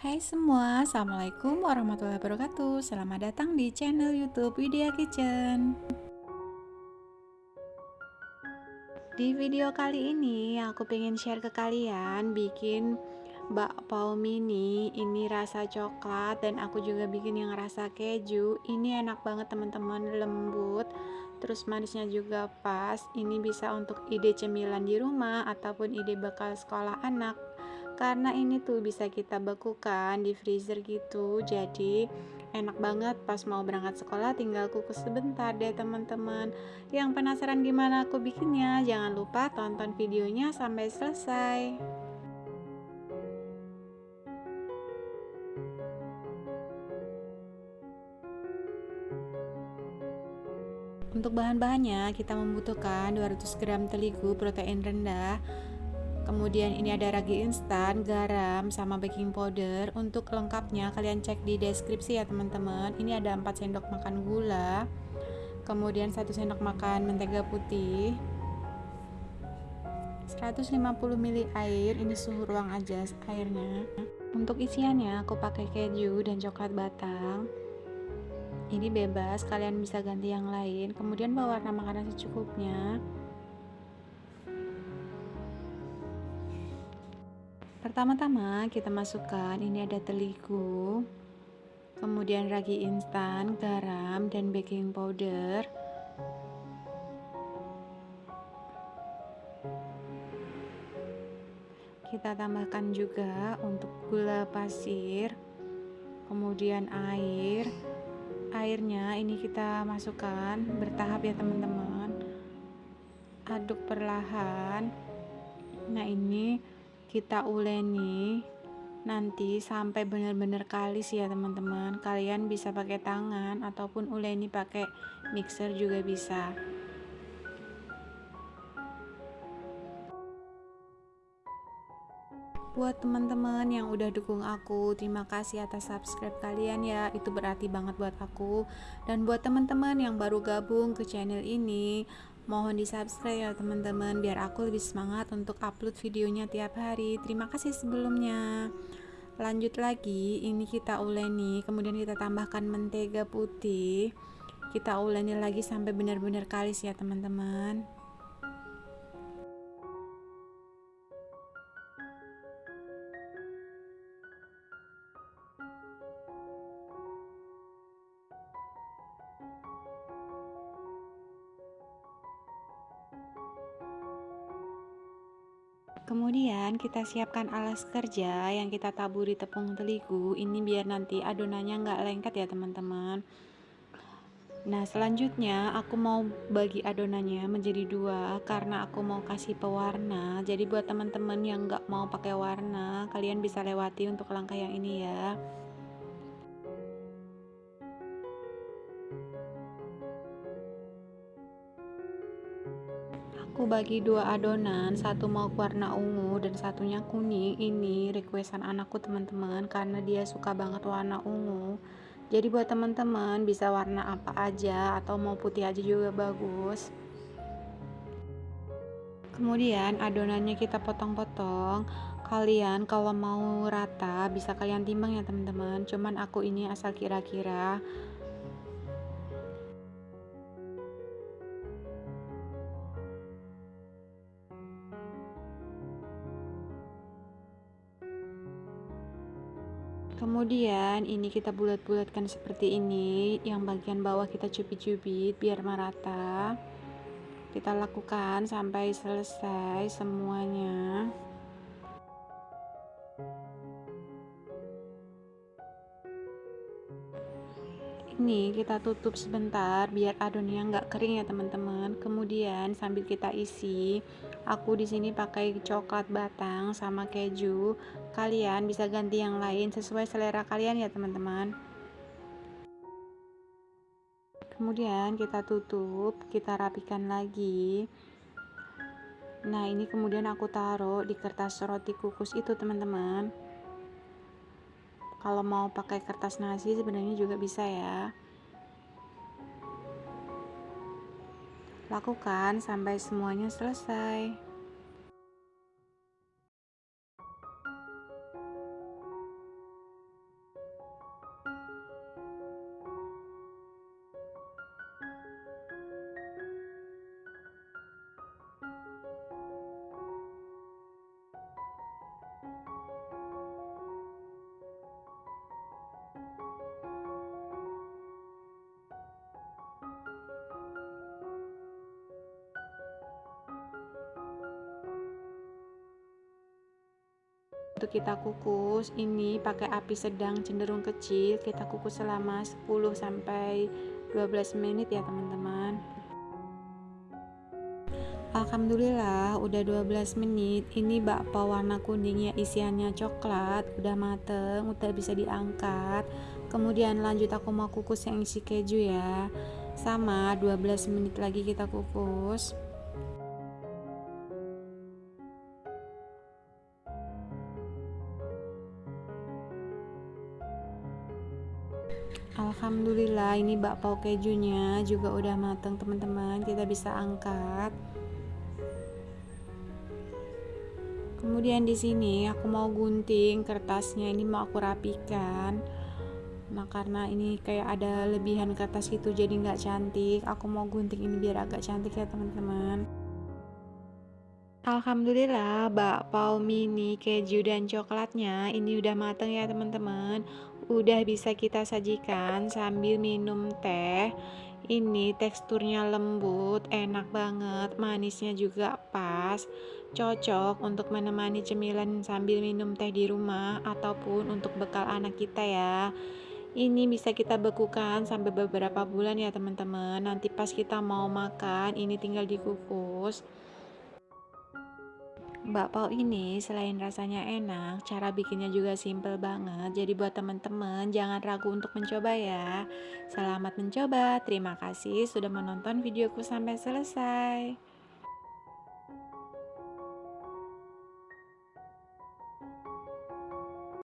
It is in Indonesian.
Hai semua, Assalamualaikum warahmatullahi wabarakatuh. Selamat datang di channel youtube Widya Kitchen. Di video kali ini aku pengen share ke kalian Bikin bakpao mini. Ini rasa coklat dan aku juga bikin yang rasa keju. Ini enak banget teman-teman, lembut Terus manisnya juga pas. Ini bisa untuk ide cemilan di rumah Ataupun ide bekal sekolah anak karena ini tuh bisa kita bekukan di freezer gitu. Jadi enak banget pas mau berangkat sekolah tinggal kukus sebentar deh teman-teman. Yang penasaran gimana aku bikinnya jangan lupa tonton videonya sampai selesai. Untuk bahan-bahannya kita membutuhkan 200 gram terigu protein rendah kemudian ini ada ragi instan, garam, sama baking powder. Untuk lengkapnya kalian cek di deskripsi ya teman-teman. Ini ada 4 sendok makan gula. Kemudian 1 sendok makan mentega putih. 150 ml air. Ini suhu ruang aja airnya. Untuk isiannya aku pakai keju dan coklat batang. Ini bebas kalian bisa ganti yang lain. Kemudian pewarna makanan secukupnya Pertama-tama kita masukkan ini ada terigu, kemudian ragi instan, garam, dan baking powder. Kita tambahkan juga untuk gula pasir, kemudian air. Airnya ini kita masukkan bertahap ya teman-teman. Aduk perlahan. Nah, ini kita uleni nanti sampai benar-benar kalis ya teman-teman. Kalian bisa pakai tangan ataupun uleni pakai mixer juga bisa. Buat teman-teman yang udah dukung aku terima kasih atas subscribe kalian ya. Itu berarti banget buat aku. Dan buat teman-teman yang baru gabung ke channel ini Mohon di subscribe ya teman-teman biar aku lebih semangat untuk upload videonya tiap hari. Terima kasih sebelumnya. Lanjut lagi, ini kita uleni, kemudian kita tambahkan mentega putih. Kita uleni lagi sampai benar-benar kalis ya teman-teman. Kemudian kita siapkan alas kerja yang kita taburi tepung terigu. Ini biar nanti adonannya nggak lengket ya teman-teman. Nah selanjutnya aku mau bagi adonannya menjadi dua karena aku mau kasih pewarna. Jadi buat teman-teman yang nggak mau pakai warna kalian bisa lewati untuk langkah yang ini ya aku bagi dua adonan satu mau warna ungu dan satunya kuning. Ini requestan anakku teman-teman karena dia suka banget warna ungu. Jadi buat teman-teman bisa warna apa aja atau mau putih aja juga bagus. Kemudian adonannya kita potong-potong. Kalian kalau mau rata bisa kalian timbang ya teman-teman. Cuman aku ini asal kira-kira kemudian ini kita bulat-bulatkan seperti ini yang bagian bawah kita cubit-cubit biar merata. Kita lakukan sampai selesai semuanya ini kita tutup sebentar biar adonannya nggak kering ya teman-teman. Kemudian sambil kita isi aku di sini pakai coklat batang sama keju. Kalian bisa ganti yang lain sesuai selera kalian ya teman-teman. Kemudian kita tutup kita rapikan lagi. Nah ini kemudian aku taruh di kertas roti kukus itu teman-teman kalau mau pakai kertas nasi sebenarnya juga bisa ya. Lakukan sampai semuanya selesai untuk kita kukus ini pakai api sedang cenderung kecil kita kukus selama 10 sampai 12 menit ya teman-teman. Alhamdulillah udah 12 menit. Ini bakpao warna kuningnya isiannya coklat udah mateng udah bisa diangkat. Kemudian lanjut aku mau kukus yang isi keju ya. Sama 12 menit lagi kita kukus Alhamdulillah ini bakpao kejunya juga udah mateng teman-teman. Kita bisa angkat. Kemudian di sini aku mau gunting kertasnya. Ini mau aku rapikan. Nah karena ini kayak ada lebihan kertas gitu jadi nggak cantik. Aku mau gunting ini biar agak cantik ya teman-teman. Alhamdulillah bakpao mini keju dan coklatnya ini udah mateng ya teman-teman udah bisa kita sajikan sambil minum teh. Ini teksturnya lembut enak banget manisnya juga pas. Cocok untuk menemani cemilan sambil minum teh di rumah ataupun untuk bekal anak kita ya. Ini bisa kita bekukan sampai beberapa bulan ya teman-teman. Nanti pas kita mau makan ini tinggal dikukus Bakpao ini selain rasanya enak, cara bikinnya juga simple banget. Jadi buat teman-teman jangan ragu untuk mencoba ya. Selamat mencoba. Terima kasih sudah menonton videoku sampai selesai.